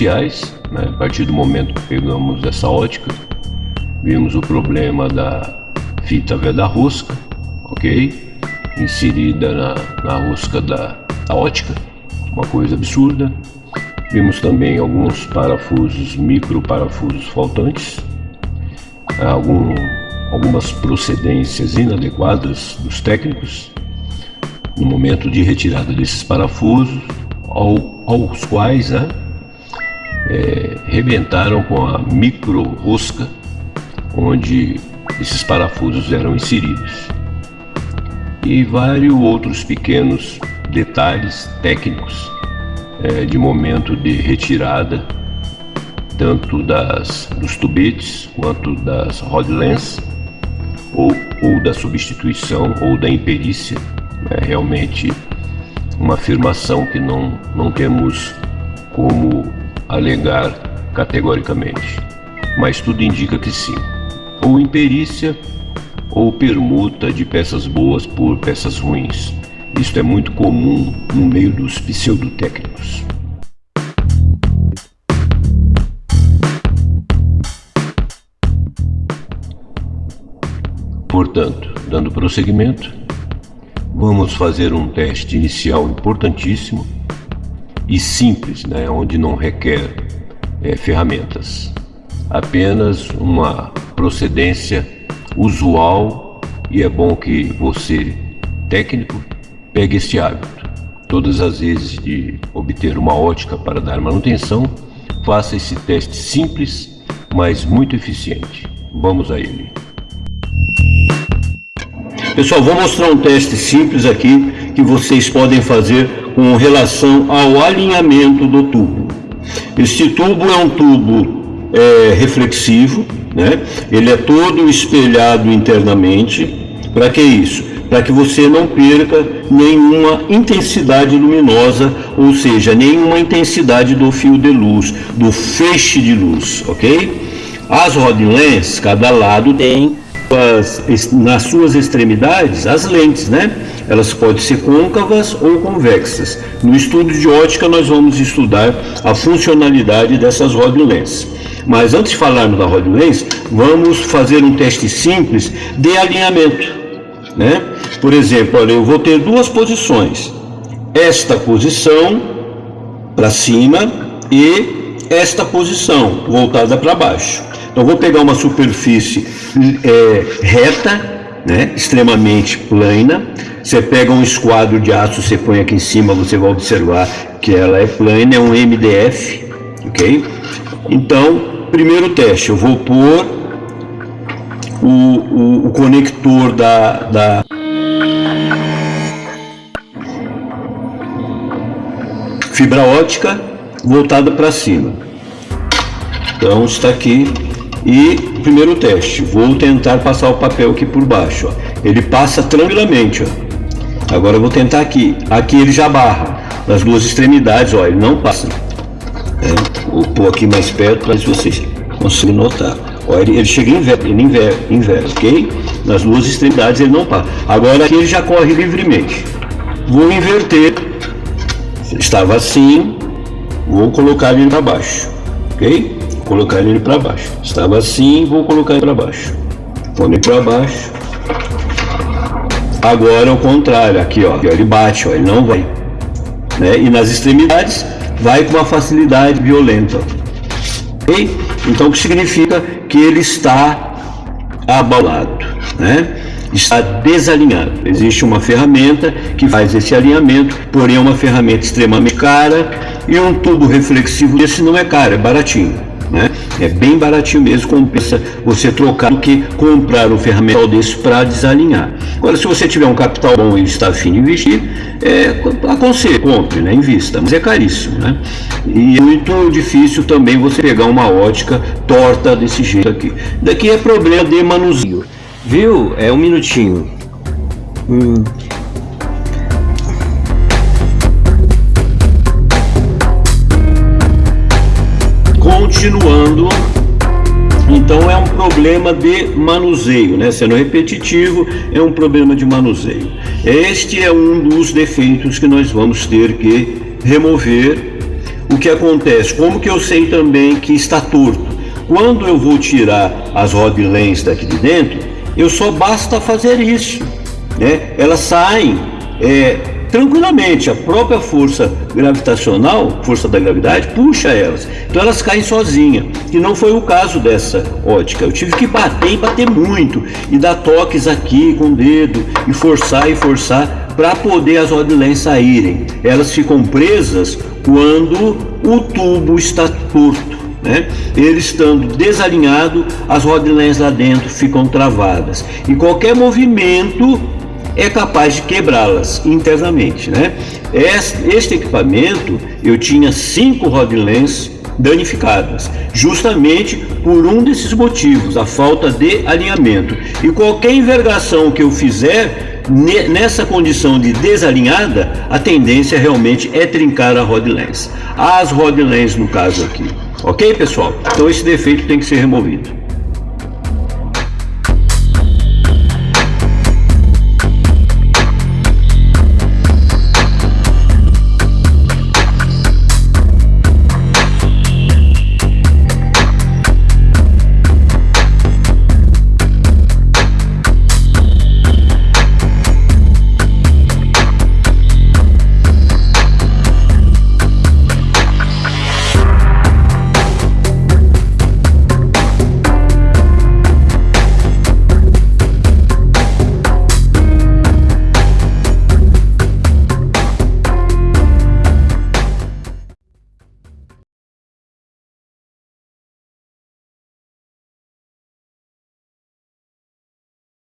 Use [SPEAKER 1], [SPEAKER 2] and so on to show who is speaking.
[SPEAKER 1] iniciais, né? a partir do momento que pegamos essa ótica, vimos o problema da fita veda rosca, ok? Inserida na, na rosca da, da ótica, uma coisa absurda. Vimos também alguns parafusos, micro parafusos faltantes, algum, algumas procedências inadequadas dos técnicos no momento de retirada desses parafusos, ao, aos quais né, é, rebentaram com a micro rosca onde esses parafusos eram inseridos. E vários outros pequenos detalhes técnicos é, de momento de retirada, tanto das, dos tubetes quanto das rod lens, ou, ou da substituição ou da imperícia. É realmente uma afirmação que não, não temos como alegar categoricamente, mas tudo indica que sim. Ou imperícia ou permuta de peças boas por peças ruins. Isto é muito comum no meio dos pseudotécnicos. Portanto, dando prosseguimento, vamos fazer um teste inicial importantíssimo e simples, né, onde não requer é, ferramentas, apenas uma procedência usual e é bom que você, técnico, Pegue este hábito. Todas as vezes de obter uma ótica para dar manutenção, faça esse teste simples, mas muito eficiente. Vamos a ele. Pessoal, vou mostrar um teste simples aqui que vocês podem fazer com relação ao alinhamento do tubo. Este tubo é um tubo é, reflexivo, né? ele é todo espelhado internamente. Para que isso? para que você não perca nenhuma intensidade luminosa, ou seja, nenhuma intensidade do fio de luz, do feixe de luz, ok? As rod lens, cada lado tem as, nas suas extremidades as lentes, né? Elas podem ser côncavas ou convexas. No estudo de ótica nós vamos estudar a funcionalidade dessas rod lens. Mas antes de falarmos da rod lens, vamos fazer um teste simples de alinhamento né? Por exemplo, olha, eu vou ter duas posições. Esta posição para cima e esta posição voltada para baixo. Então, vou pegar uma superfície é, reta, né, extremamente plana. Você pega um esquadro de aço, você põe aqui em cima, você vai observar que ela é plana, é um MDF, ok? Então, primeiro teste, eu vou pôr o, o, o conector da, da fibra ótica voltada para cima. Então está aqui e primeiro teste, vou tentar passar o papel aqui por baixo. Ó. Ele passa tranquilamente. Ó. Agora eu vou tentar aqui. Aqui ele já barra nas duas extremidades, ó, ele não passa. É, vou pôr aqui mais perto para vocês conseguem notar. Ó, ele, ele chega em inverno, ele inverte, ok? Nas duas extremidades ele não para. Agora aqui ele já corre livremente. Vou inverter. Estava assim, vou colocar ele para baixo, ok? Colocar ele para baixo. Estava assim, vou colocar ele para baixo. Ele para baixo. Agora é o contrário, aqui ó, ele bate, ó, ele não vai. Né? E nas extremidades vai com uma facilidade violenta. Ok? Então o que significa que ele está abalado, né? está desalinhado. Existe uma ferramenta que faz esse alinhamento, porém é uma ferramenta extremamente cara e um tubo reflexivo desse não é caro, é baratinho. É bem baratinho mesmo, compensa você trocar do que comprar um ferramental desse para desalinhar. Agora, se você tiver um capital bom e está afim de investir, é, aconselho, compre, né? invista, mas é caríssimo. Né? E é muito difícil também você pegar uma ótica torta desse jeito aqui. Daqui é problema de manuseio. Viu? É um minutinho. Hum. Continuando, então é um problema de manuseio, né? Sendo repetitivo, é um problema de manuseio. Este é um dos defeitos que nós vamos ter que remover o que acontece? Como que eu sei também que está torto? Quando eu vou tirar as rodilens daqui de dentro, eu só basta fazer isso. Né? Elas saem é, tranquilamente, a própria força gravitacional, força da gravidade, puxa elas. Então elas caem sozinhas, que não foi o caso dessa ótica. Eu tive que bater e bater muito, e dar toques aqui com o dedo, e forçar e forçar para poder as rodilens saírem. Elas ficam presas quando o tubo está torto. Né? Ele estando desalinhado, as rodilens lá dentro ficam travadas. E qualquer movimento é capaz de quebrá-las internamente. Né? Este equipamento, eu tinha cinco rodilens danificadas, justamente por um desses motivos, a falta de alinhamento. E qualquer envergação que eu fizer nessa condição de desalinhada, a tendência realmente é trincar a rod. As rod no caso aqui. Ok, pessoal? Então esse defeito tem que ser removido.